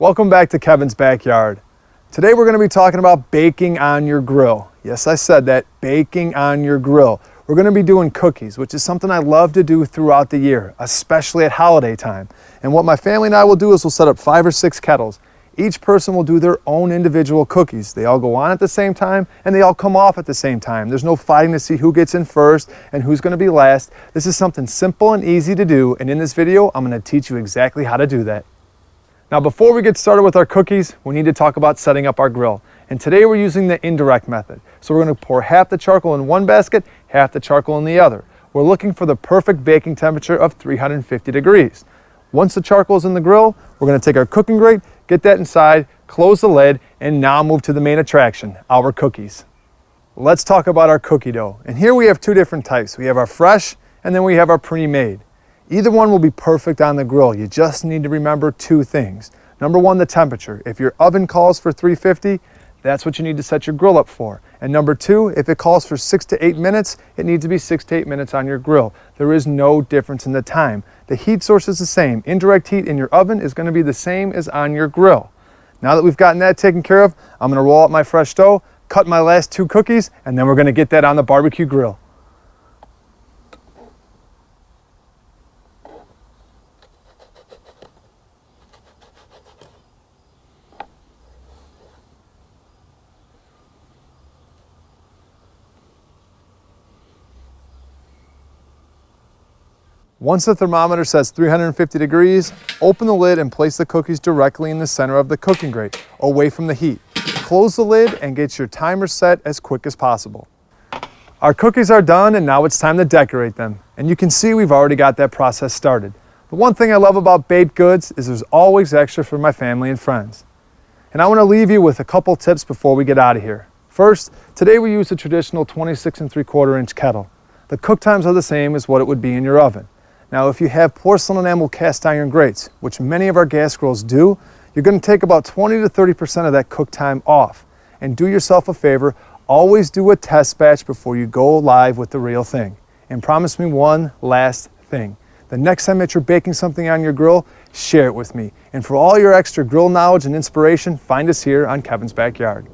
Welcome back to Kevin's Backyard. Today we're going to be talking about baking on your grill. Yes, I said that, baking on your grill. We're going to be doing cookies, which is something I love to do throughout the year, especially at holiday time. And what my family and I will do is we'll set up five or six kettles. Each person will do their own individual cookies. They all go on at the same time and they all come off at the same time. There's no fighting to see who gets in first and who's going to be last. This is something simple and easy to do and in this video I'm going to teach you exactly how to do that. Now before we get started with our cookies, we need to talk about setting up our grill. And today we're using the indirect method. So we're gonna pour half the charcoal in one basket, half the charcoal in the other. We're looking for the perfect baking temperature of 350 degrees. Once the charcoal is in the grill, we're gonna take our cooking grate, get that inside, close the lid, and now move to the main attraction, our cookies. Let's talk about our cookie dough. And here we have two different types. We have our fresh, and then we have our pre-made. Either one will be perfect on the grill. You just need to remember two things. Number one, the temperature. If your oven calls for 350, that's what you need to set your grill up for. And number two, if it calls for six to eight minutes, it needs to be six to eight minutes on your grill. There is no difference in the time. The heat source is the same. Indirect heat in your oven is gonna be the same as on your grill. Now that we've gotten that taken care of, I'm gonna roll out my fresh dough, cut my last two cookies, and then we're gonna get that on the barbecue grill. Once the thermometer says 350 degrees, open the lid and place the cookies directly in the center of the cooking grate, away from the heat. Close the lid and get your timer set as quick as possible. Our cookies are done and now it's time to decorate them. And you can see we've already got that process started. The one thing I love about baked goods is there's always extra for my family and friends. And I want to leave you with a couple tips before we get out of here. First, today we use a traditional 26 and 3 quarter inch kettle. The cook times are the same as what it would be in your oven. Now, if you have porcelain enamel cast iron grates, which many of our gas grills do, you're gonna take about 20 to 30% of that cook time off. And do yourself a favor, always do a test batch before you go live with the real thing. And promise me one last thing. The next time that you're baking something on your grill, share it with me. And for all your extra grill knowledge and inspiration, find us here on Kevin's Backyard.